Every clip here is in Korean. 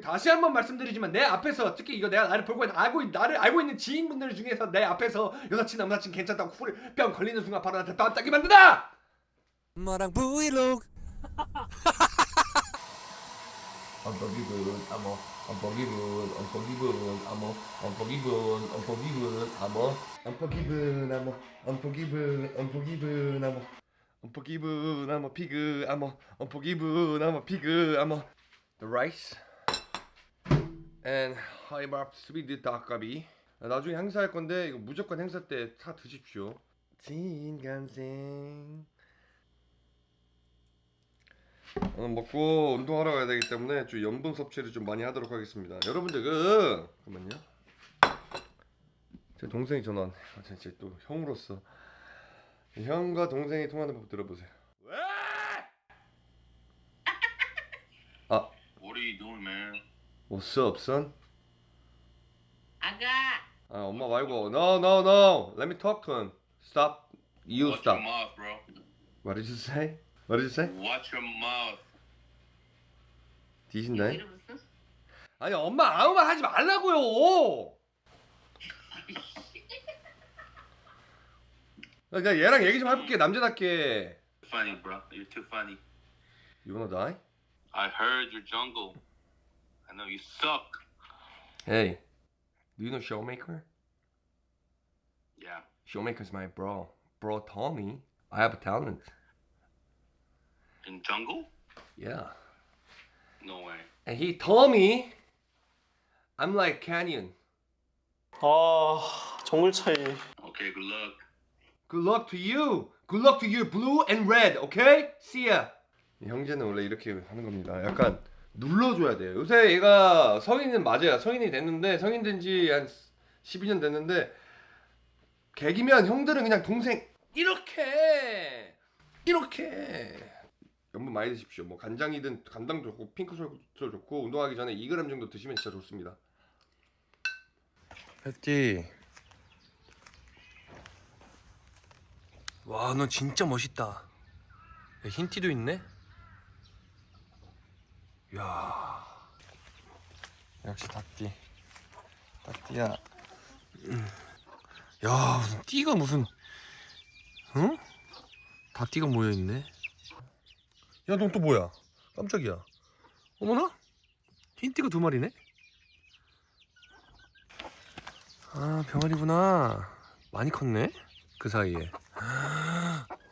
다시 한번 말씀드리지만 내 앞에서 특히 이거 내가 나를 보고 있는 알고 있- 나를 알고 있는 지인분들 중에서 내 앞에서 여사친 남사친 괜찮다고 뿅 걸리는 순간 바로 나한테 땀 따기 만든다. 엄마랑 브이로그 I'm a I'm a I'm a Unforgiven, I'm a unforgiven, unforgiven, I'm a unforgiven, I'm a pig, I'm a unforgiven, I'm a pig, I'm a the rice and high bar sweet 닭갈비. 나중에 행사할 건데 이거 무조건 행사 때 사 드십시오. 진간생. 오늘 먹고 운동하러 가야 되기 때문에 좀 염분 섭취를 좀 많이 하도록 하겠습니다. 여러분들 그 잠깐만요. 제 동생이 전화. 아, 진짜 또 형으로서 형과 동생이 통하는 법 들어보세요. 왜? 아, What are you doing, man? What's up, son? 아가 아, 엄마 말고. No, no, no. Let me talk to him. Stop. You Watch stop. your mouth, bro. What did you say? What did you say? Watch your mouth. 뒤신다. 이러면서 아니, 엄마 아무 말 하지 말라고요. 나 그냥 얘랑 얘기 좀 해볼게 남자답게. Funny, bro. You're too funny. You wanna die? I heard your jungle. I know you suck. Hey, do you know Showmaker? Yeah. Showmaker's my bro. Bro told me I have a talent. In jungle? Yeah. No way. And he told me I'm like Canyon. 아 정글 차이 Okay, good luck. Good luck to you. Good luck to you. Blue and red. Okay? See ya. 형제는 원래 이렇게 하는 겁니다. 약간 눌러줘야 돼요. 요새 얘가 성인은 맞아요. 성인이 됐는데 성인 된 지 한 12년 됐는데 개기면 형들은 그냥 동생 이렇게 이렇게 염분 많이 드십시오. 뭐 간장이든 간장 좋고 핑크솔도 좋고 운동하기 전에 2g 정도 드시면 진짜 좋습니다. 패티 와너 진짜 멋있다 야, 흰 티도 있네 야. 역시 닭띠. 닭띠야. 음. 야 무슨 띠가 무슨 응? 닭띠가 모여있네. 야 넌 또 뭐야? 깜짝이야. 어머나? 흰띠가 두 마리네? 아 병아리구나. 많이 컸네 그 사이에.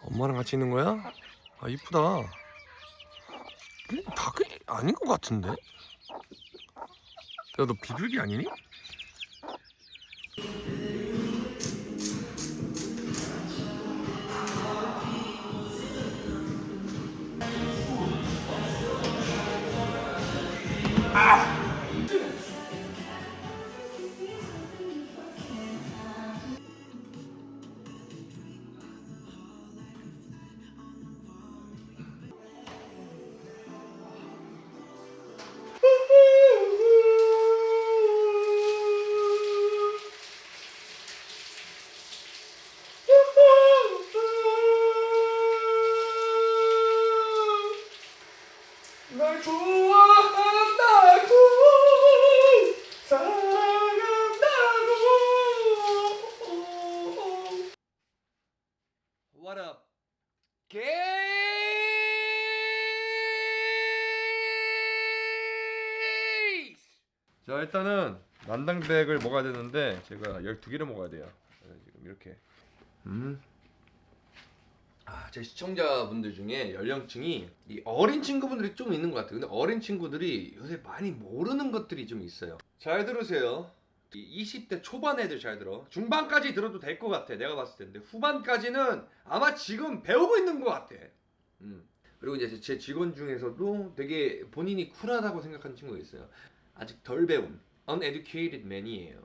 엄마랑 같이 있는 거야? 아 이쁘다. 음, 닭이 아닌 것 같은데 야 너 비둘기 아니니? 자 일단은 난당백을 먹어야 되는데 제가 12개를 먹어야 돼요 그래서 지금 이렇게 음. 아, 제 시청자분들 중에 연령층이 이 어린 친구분들이 좀 있는 것 같아요. 근데 어린 친구들이 요새 많이 모르는 것들이 좀 있어요. 잘 들으세요. 이 20대 초반 애들 잘 들어. 중반까지 들어도 될 것 같아. 내가 봤을 텐데 후반까지는 아마 지금 배우고 있는 것 같아. 음. 그리고 이제 제 직원 중에서도 되게 본인이 쿨하다고 생각하는 친구가 있어요. 아직 덜 배운 uneducated man이에요.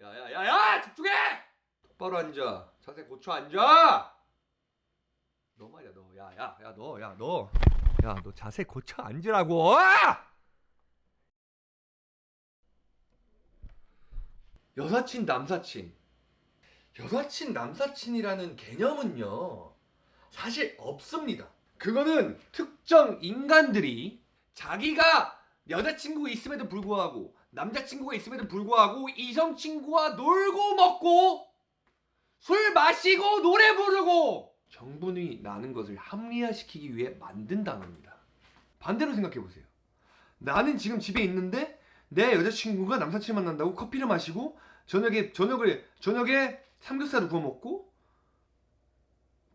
야야야야 집중해! 똑바로 앉아. 자세 고쳐 앉아. 너 말이야 너 야야야 너 야 너 야 너 자세 고쳐 앉으라고 여사친 남사친 여사친 남사친이라는 개념은요 사실 없습니다 그거는 특정 인간들이 자기가 여자친구가 있음에도 불구하고 남자친구가 있음에도 불구하고 이성친구와 놀고 먹고 술 마시고 노래 부르고 정분이 나는 것을 합리화시키기 위해 만든 단어입니다. 반대로 생각해 보세요. 나는 지금 집에 있는데 내 여자친구가 남사친 만난다고 커피를 마시고 저녁에 저녁을 저녁에 삼겹살을 구워 먹고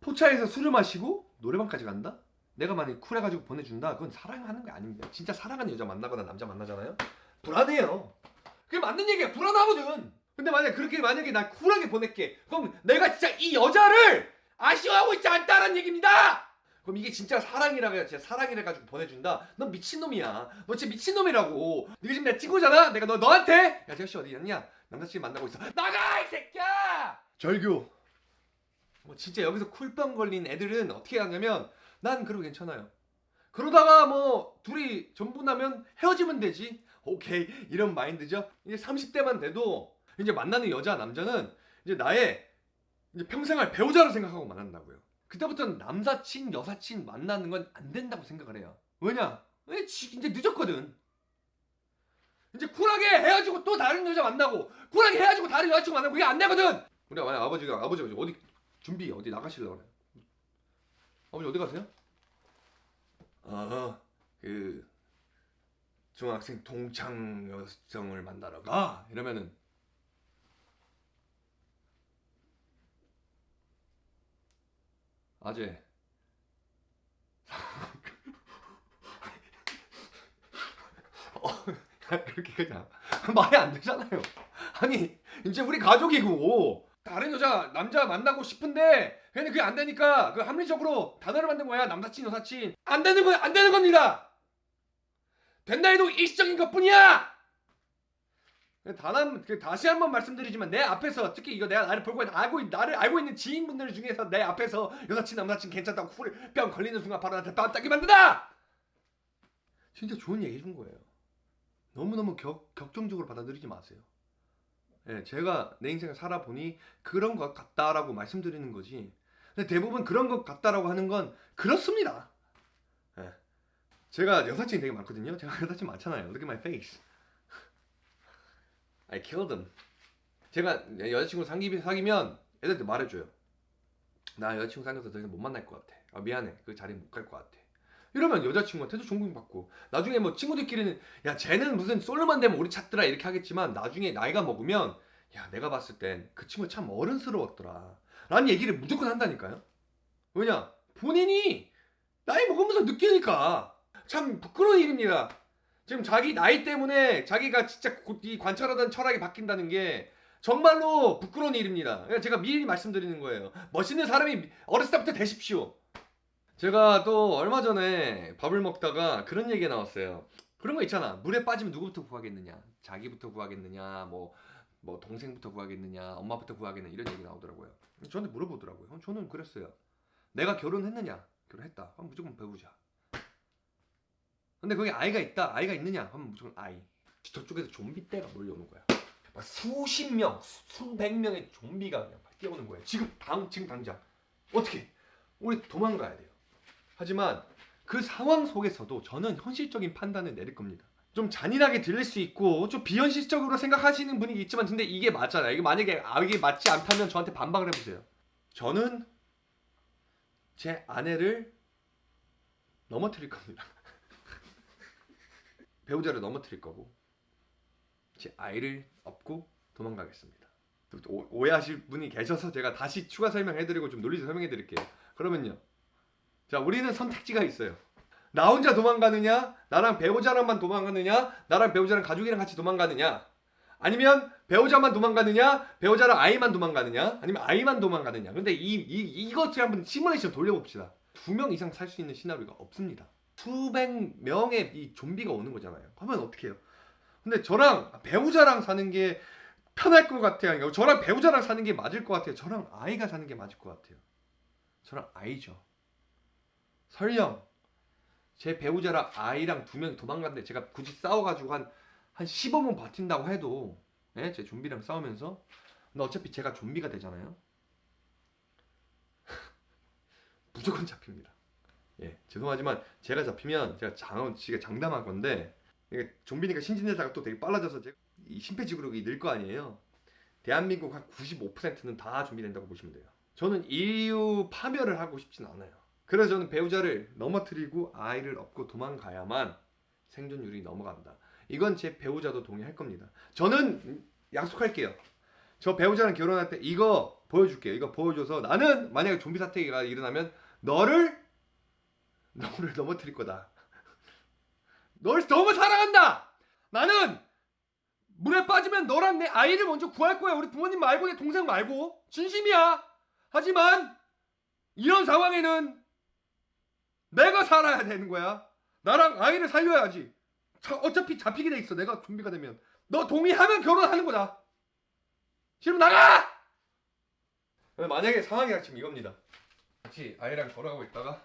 포차에서 술을 마시고 노래방까지 간다? 내가 만약에 쿨해가지고 보내준다? 그건 사랑하는 게 아닙니다. 진짜 사랑하는 여자 만나거나 남자 만나잖아요? 불안해요. 그게 맞는 얘기야. 불안하거든. 근데 만약에 그렇게 만약에 나 쿨하게 보낼게. 그럼 내가 진짜 이 여자를 아쉬워하고 있지 않다는 얘기입니다. 그럼 이게 진짜 사랑이라 가 진짜 사랑이라 가지고 보내준다. 넌 미친놈이야. 너 진짜 미친놈이라고. 네가 지금 내 친구잖아. 내가 너 너한테 야 제시 어디 있냐? 남자친구 만나고 있어. 나가 이 새끼야. 절교. 뭐 진짜 여기서 쿨병 걸린 애들은 어떻게 하냐면 난 그러고 괜찮아요. 그러다가 뭐 둘이 전부 나면 헤어지면 되지. 오케이 이런 마인드죠. 이제 30대만 돼도 이제 만나는 여자 남자는 이제 나의 이제 평생을 배우자로 생각하고 만난다고요. 그때부터는 남사친 여사친 만나는 건 안 된다고 생각을 해요. 왜냐? 이제 늦었거든. 이제 쿨하게 헤어지고 또 다른 여자 만나고 쿨하게 헤어지고 다른 여자친구 만나고 그게 안 되거든. 우리 아버지가 아버지가 어디 준비 어디 나가실려고 그래. 아버지 어디 가세요? 아, 그 중학생 동창 여성을 만나러 가 이러면은 아재 어, 그렇게 그냥 말이 안 되잖아요. 아니 이제 우리 가족이고 다른 여자 남자 만나고 싶은데 근데 그게 안 되니까 그 합리적으로 단어를 만든 거야 남사친 여사친 안 되는 거야 안 되는 겁니다. 된다 해도 일시적인 것뿐이야. 단한 그 다시 한번 말씀드리지만 내 앞에서 특히 이거 내가 나를 볼고 알고 있- 나를 알고 있는 지인분들 중에서 내 앞에서 여사친 남사친 괜찮다고 쿨 뺨 걸리는 순간 바로 나한테 뺨 따기 만든다. 진짜 좋은 얘기 해준 거예요. 너무너무 격, 격정적으로 받아들이지 마세요. 예, 제가 내 인생을 살아보니 그런 것 같다라고 말씀드리는 거지. 근데 대부분 그런 것 같다라고 하는 건 그렇습니다. 예. 제가 여사친이 되게 많거든요. 제가 여사친 많잖아요. Look at my face. I killed them. 제가 여자친구 사귀, 사귀면 애들한테 말해줘요. 나 여자친구 사귀어서 더 이상 못 만날 것 같아. 아, 미안해. 그 자리 못 갈 것 같아. 이러면 여자친구한테도 존경받고 나중에 뭐 친구들끼리는 야 쟤는 무슨 솔로만 되면 우리 찾더라 이렇게 하겠지만 나중에 나이가 먹으면 야 내가 봤을 땐 그 친구 참 어른스러웠더라 라는 얘기를 무조건 한다니까요. 왜냐? 본인이 나이 먹으면서 느끼니까 참 부끄러운 일입니다. 지금 자기 나이 때문에 자기가 진짜 고- 이 관찰하던 철학이 바뀐다는 게 정말로 부끄러운 일입니다. 그러니까 제가 미리 말씀드리는 거예요. 멋있는 사람이 어렸을 때부터 되십시오 제가 또 얼마 전에 밥을 먹다가 그런 얘기가 나왔어요. 그런 거 있잖아. 물에 빠지면 누구부터 구하겠느냐? 자기부터 구하겠느냐? 뭐, 뭐 동생부터 구하겠느냐? 엄마부터 구하겠느냐? 이런 얘기 나오더라고요. 저한테 물어보더라고요. 저는 그랬어요. 내가 결혼했느냐? 결혼했다. 그럼 무조건 배우자. 근데 거기 아이가 있다. 아이가 있느냐? 하면 무조건 아이. 저쪽에서 좀비 떼가 몰려오는 거야. 막 수십 명, 수백 명의 좀비가 그냥 막 뛰어오는 거예요. 지금 당 지금 당장 어떻게? 우리 도망가야 돼요. 하지만 그 상황 속에서도 저는 현실적인 판단을 내릴 겁니다. 좀 잔인하게 들릴 수 있고 좀 비현실적으로 생각하시는 분이 있지만 근데 이게 맞잖아요. 이게 만약에 아 이게 맞지 않다면 저한테 반박을 해보세요. 저는 제 아내를 넘어뜨릴 겁니다. 배우자를 넘어뜨릴 거고 제 아이를 업고 도망가겠습니다. 오- 오해하실 분이 계셔서 제가 다시 추가 설명해드리고 좀 논리적 설명해드릴게요. 그러면요. 자, 우리는 선택지가 있어요. 나 혼자 도망가느냐, 나랑 배우자랑만 도망가느냐, 나랑 배우자랑 가족이랑 같이 도망가느냐, 아니면 배우자만 도망가느냐, 배우자랑 아이만 도망가느냐, 아니면 아이만 도망가느냐. 근데 이, 이, 이것을 한번 시뮬레이션 돌려봅시다. 두 명 이상 살 수 있는 시나리오가 없습니다. 수백 명의 이 좀비가 오는 거잖아요. 그러면 어떻게 해요? 근데 저랑 배우자랑 사는 게 편할 것 같아요. 저랑 배우자랑 사는 게 맞을 것 같아요. 저랑 아이가 사는 게 맞을 것 같아요. 저랑 아이죠. 설령 제 배우자랑 아이랑 두 명이 도망갔는데 제가 굳이 싸워가지고 한, 한 15분 버틴다고 해도 예? 제 좀비랑 싸우면서 근데 어차피 제가 좀비가 되잖아요 무조건 잡힙니다 예 죄송하지만 제가 잡히면 제가 장, 제가 장담할 건데 좀비니까 신진대사가 또 되게 빨라져서 이제 이 심폐지구력이 늘 거 아니에요. 대한민국 한 95%는 다 준비된다고 보시면 돼요. 저는 인류 파멸을 하고 싶진 않아요. 그래서 저는 배우자를 넘어뜨리고 아이를 업고 도망가야만 생존율이 넘어간다. 이건 제 배우자도 동의할 겁니다. 저는 약속할게요. 저 배우자랑 결혼할 때 이거 보여줄게요. 이거 보여줘서 나는 만약에 좀비 사태가 일어나면 너를 너를 넘어뜨릴 거다. 널 너무 사랑한다. 나는 물에 빠지면 너랑 내 아이를 먼저 구할 거야. 우리 부모님 말고 내 동생 말고 진심이야. 하지만 이런 상황에는 내가 살아야 되는 거야. 나랑 아이를 살려야지. 자, 어차피 잡히게 돼 있어. 내가 좀비가 되면 너 동의하면 결혼하는 거다. 싫으면 나가! 만약에 상황이 지금 이겁니다. 같이 아이랑 걸어가고 있다가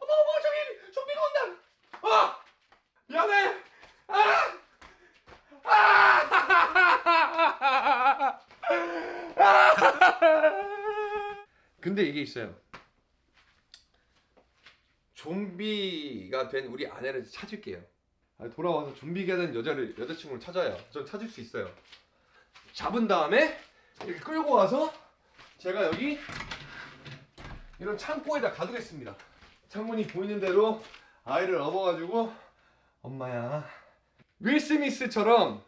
어머 어머 저기 좀비가 온다. 아 미안해. 아! 아! 근데 이게 있어요. 좀비가 된 우리 아내를 찾을게요. 아, 돌아와서 좀비가 된 여자를 여자친구를 찾아요. 전 찾을 수 있어요. 잡은 다음에 이렇게 끌고 와서 제가 여기 이런 창고에다 가두겠습니다. 창문이 보이는 대로 아이를 업어가지고 엄마야 윌 스미스처럼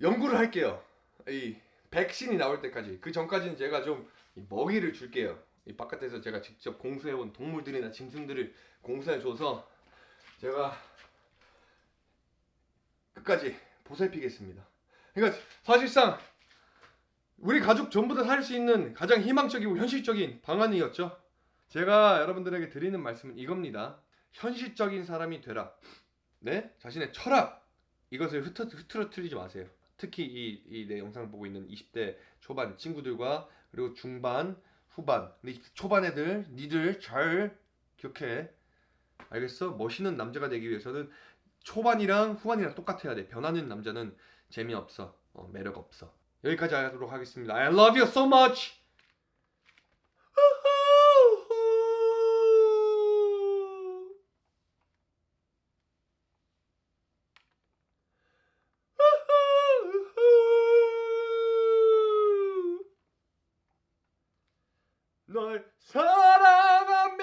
연구를 할게요. 이 백신이 나올 때까지 그 전까지는 제가 좀이 먹이를 줄게요. 이 바깥에서 제가 직접 공수해온 동물들이나 짐승들을 공수해줘서 제가 끝까지 보살피겠습니다. 그러니까 사실상 우리 가족 전부 다 살 수 있는 가장 희망적이고 현실적인 방안이었죠. 제가 여러분들에게 드리는 말씀은 이겁니다. 현실적인 사람이 되라. 네? 자신의 철학 이것을 흐트, 흐트러뜨리지 마세요. 특히 이, 이 내 영상을 보고 있는 20대 초반 친구들과 그리고 중반, 후반 초반 애들 니들 잘 기억해. 알겠어? 멋있는 남자가 되기 위해서는 초반이랑 후반이랑 똑같아야 돼. 변하는 남자는 재미없어. 어, 매력 없어. 여기까지 하도록 하겠습니다. I love you so much 널 사랑함미를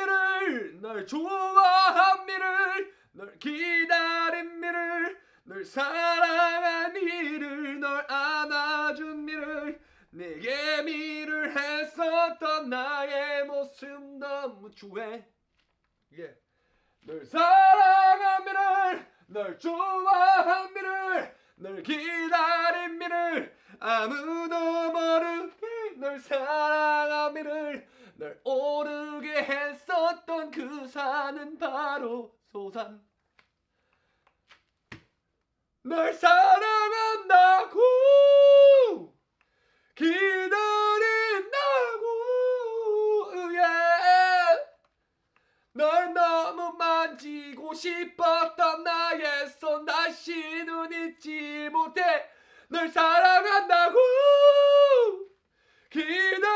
널 좋아함미를 널 기다림미를 널 사랑한 미를 널 안아준 미를 내게 미를 했었던 나의 모습 너무 좋아해 예. 널 사랑한 미를 널 좋아한 미를 널 기다린 미를 아무도 모르게 널 사랑한 미를 널 오르게 했었던 그 산은 바로 소산. 널 사랑한다고! 기다린다고! yeah. 널 너무 만지고 싶었던 나의 손 다시는 잊지 못해. 널 사랑한다고! 기다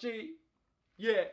G. Yeah.